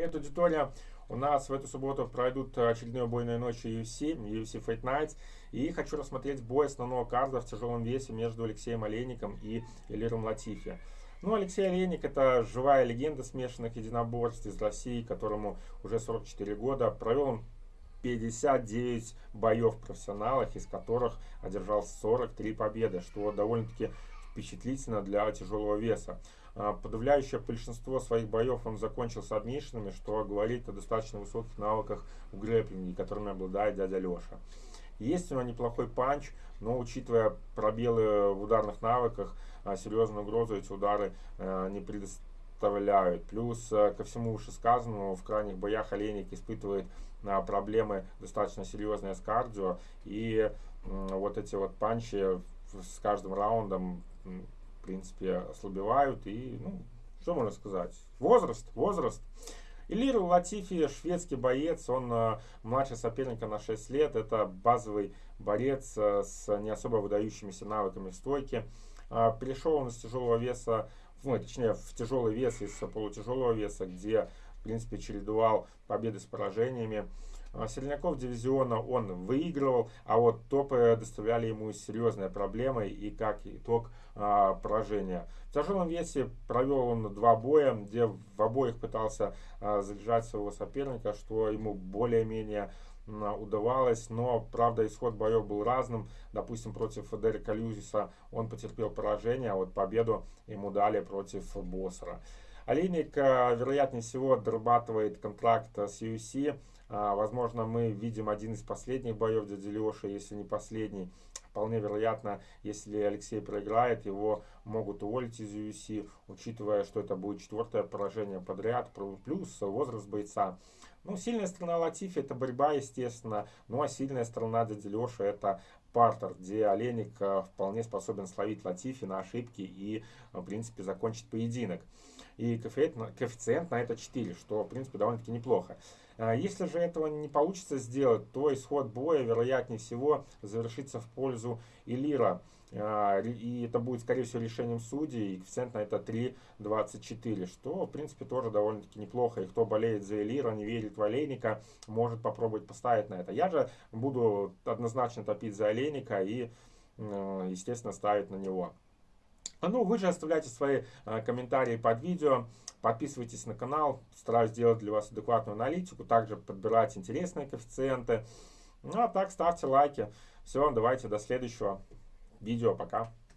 Привет, аудитория! У нас в эту субботу пройдут очередные убойные ночи UFC, UFC Fight Nights. И хочу рассмотреть бой основного карда в тяжелом весе между Алексеем Олейником и Элиром Латифи. Ну, Алексей Олейник это живая легенда смешанных единоборств из России, которому уже 44 года. Провел он 59 боев в профессионалах, из которых одержал 43 победы, что довольно-таки впечатлительно для тяжелого веса. А, подавляющее большинство своих боев он закончил с адмишинами, что говорит о достаточно высоких навыках в грэплинге, которыми обладает дядя Леша. Есть у него неплохой панч, но учитывая пробелы в ударных навыках, а, серьезную угрозу эти удары а, не предоставляют. Плюс ко всему вышесказанному в крайних боях Олейник испытывает проблемы достаточно серьезные с кардио. И вот эти вот панчи с каждым раундом в принципе, ослабевают. И, ну, что можно сказать? Возраст, возраст. Илир Латифи, шведский боец, он э, младше соперника на 6 лет. Это базовый борец э, с не особо выдающимися навыками в стойке. Э, перешел он из тяжелого веса, ну, точнее, в тяжелый вес из полутяжелого веса, где, в принципе, чередовал победы с поражениями. А, Сельняков дивизиона он выигрывал, а вот топы доставляли ему серьезные проблемы и как итог а, поражения. В тяжелом весе провел он два боя, где в обоих пытался а, заряжать своего соперника, что ему более-менее удавалось, но, правда, исход боев был разным. Допустим, против Дерека Люзиса он потерпел поражение, а вот победу ему дали против Боссера. Олейник, вероятнее всего, дорабатывает контракт с UFC. А, возможно, мы видим один из последних боев дяди Леши, если не последний. Вполне вероятно, если Алексей проиграет, его могут уволить из UFC, учитывая, что это будет четвертое поражение подряд, плюс возраст бойца. Ну, сильная сторона Латифи это борьба, естественно. Ну, а сильная сторона дяди это партер, где Олейник э, вполне способен словить Латифи на ошибки и, в принципе, закончить поединок. И коэффициент, на это 4, что, в принципе, довольно-таки неплохо. А если же этого не получится сделать, то исход боя, вероятнее всего, завершится в пользу Элира. И это будет, скорее всего, решением судей. И коэффициент на это 3,24, что, в принципе, тоже довольно-таки неплохо. И кто болеет за Элира, не верит в Олейника, может попробовать поставить на это. Я же буду однозначно топить за Олейника и, естественно, ставить на него. А ну, вы же оставляйте свои э, комментарии под видео, подписывайтесь на канал, стараюсь сделать для вас адекватную аналитику, также подбирать интересные коэффициенты. Ну а так, ставьте лайки. Все, давайте до следующего видео, пока.